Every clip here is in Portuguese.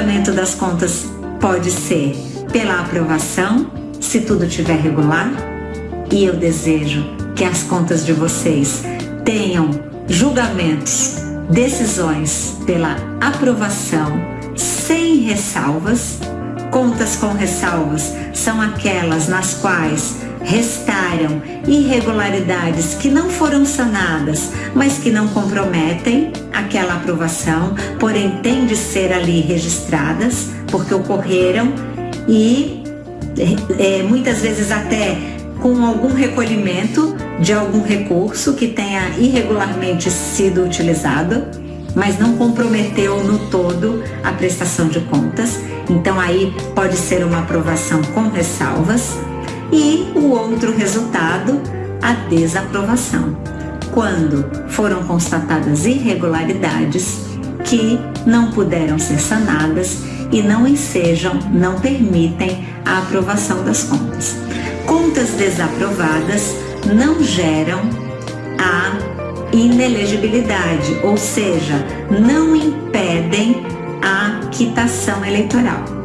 comprovamento das contas pode ser pela aprovação, se tudo estiver regular, e eu desejo que as contas de vocês tenham julgamentos, decisões pela aprovação sem ressalvas. Contas com ressalvas são aquelas nas quais restaram irregularidades que não foram sanadas, mas que não comprometem aquela aprovação, porém têm de ser ali registradas porque ocorreram e é, muitas vezes até com algum recolhimento de algum recurso que tenha irregularmente sido utilizado, mas não comprometeu no todo a prestação de contas. Então aí pode ser uma aprovação com ressalvas e o outro resultado, a desaprovação, quando foram constatadas irregularidades que não puderam ser sanadas e não ensejam, não permitem a aprovação das contas. Contas desaprovadas não geram a inelegibilidade, ou seja, não impedem a quitação eleitoral.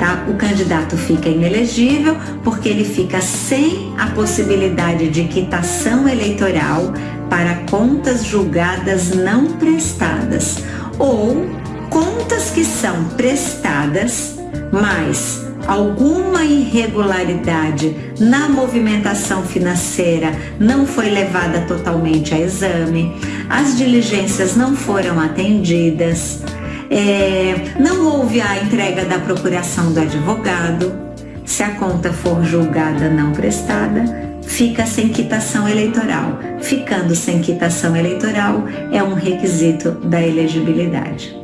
Tá? O candidato fica inelegível porque ele fica sem a possibilidade de quitação eleitoral para contas julgadas não prestadas ou contas que são prestadas, mas alguma irregularidade na movimentação financeira não foi levada totalmente a exame, as diligências não foram atendidas, é, não houve a entrega da procuração do advogado, se a conta for julgada não prestada, fica sem quitação eleitoral. Ficando sem quitação eleitoral é um requisito da elegibilidade.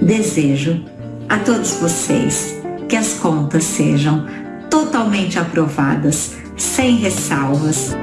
Desejo a todos vocês que as contas sejam totalmente aprovadas, sem ressalvas,